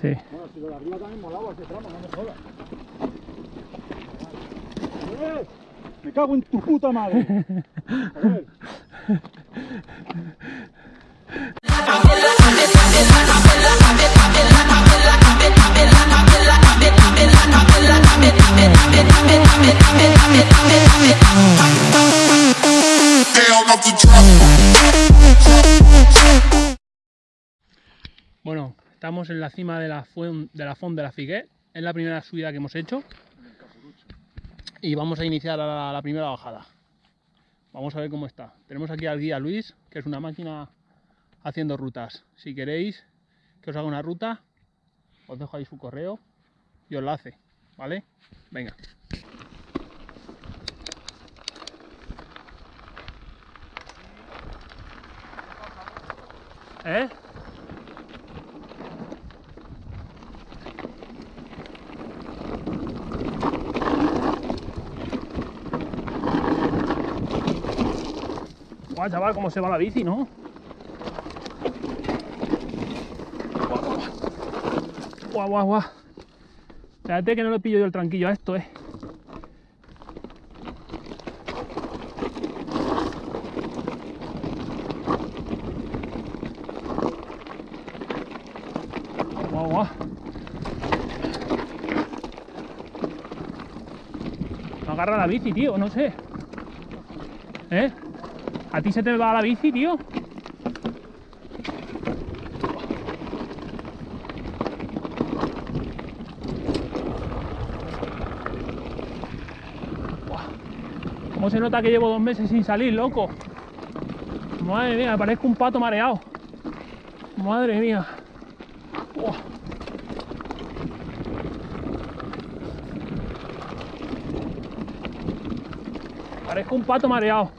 Sí. Bueno, si lo de arriba también molaba ese tramo, no me jodas. ¡Eh! Me cago en tu puta madre. A ver. Estamos en la cima de la, fuen- de la Font de la. Es la primera subida que hemos hecho. Y vamos a iniciar la, la primera bajada. Vamos a ver cómo está. Tenemos aquí al guía Luis, que es una máquina haciendo rutas. Si queréis que os haga una ruta, os dejo ahí su correo y os la hace. ¿Vale? Venga. ¿Eh? Guau, chaval, cómo se va la bici, ¿no? Guau, guau, guau. Espérate que no le pillo yo el tranquillo a esto, eh. Guau, guau. No agarra la bici, tío, no sé. ¿Eh? ¿A ti se te va la bici, tío? ¿Cómo se nota que llevo dos meses sin salir, loco? Madre mía, parezco un pato mareado. Madre mía. Parezco un pato mareado.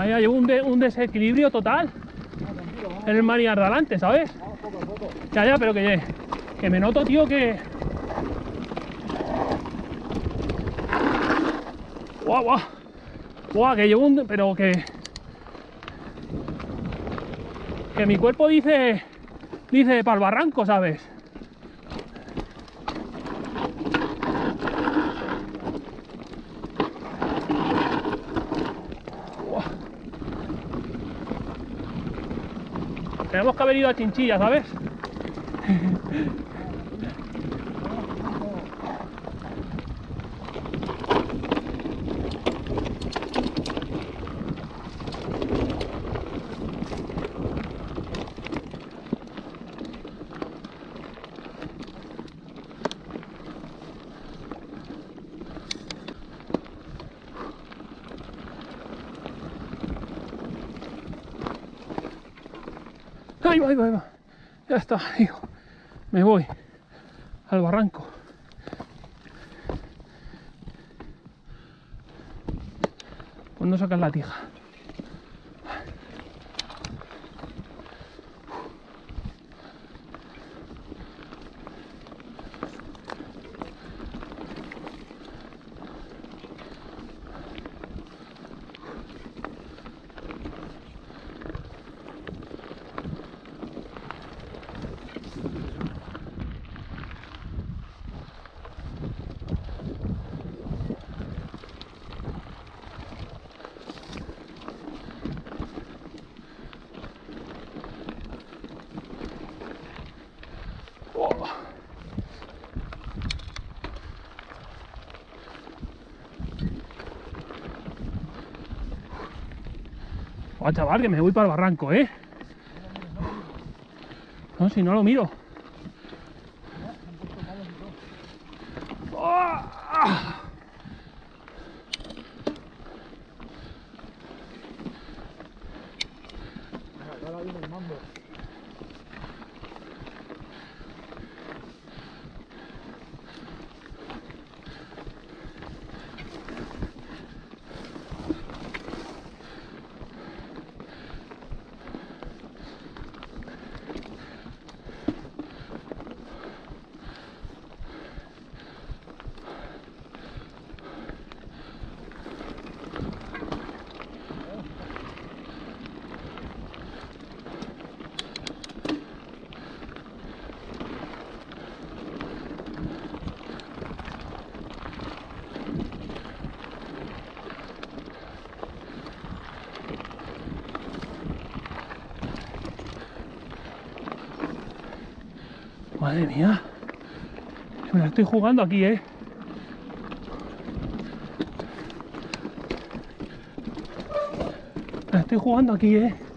Vaya, llevo un, de- un desequilibrio total en el maniar de adelante, ¿sabes? Ya, ya, pero que, que me noto, tío, que... Guau, guau. Guau, que llevo un... Pero que... Que mi cuerpo dice... Dice para el barranco, ¿sabes? Tenemos que haber ido a Chinchilla, ¿sabes? Ahí va, ahí va, ahí va. Ya está, hijo. Me voy al barranco. ¿Cuándo sacas la tija? Oh, chaval, que me voy para el barranco, ¿eh? No, si no lo miro. Madre mía. Me la estoy jugando aquí, eh. Me la estoy jugando aquí, eh.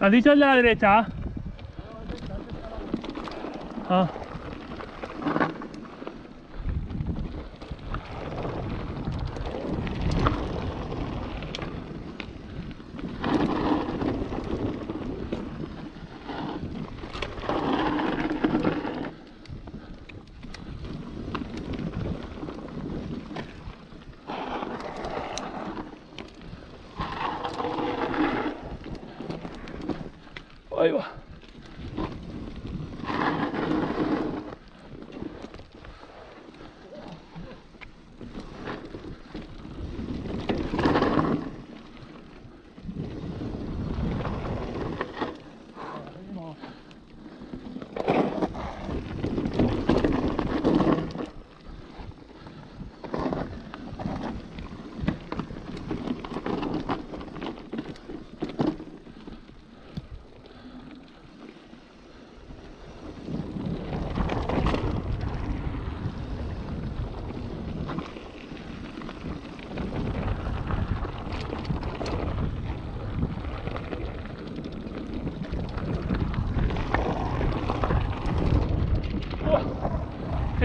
¿Has dicho el de la derecha? Ah. Ahí va.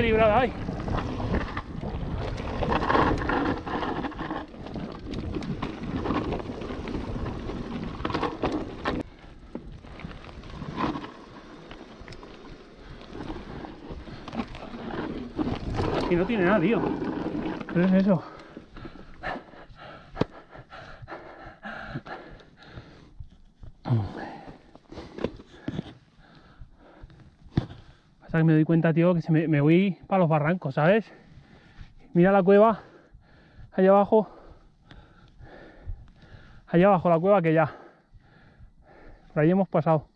¡Oh! ¡Qué librada hay! Y no tiene nada, tío. ¿Qué es eso? Que me doy cuenta, tío, que se me, me voy para los barrancos, ¿sabes? Mira la cueva, allá abajo. Allá abajo la cueva que ya. Por ahí hemos pasado.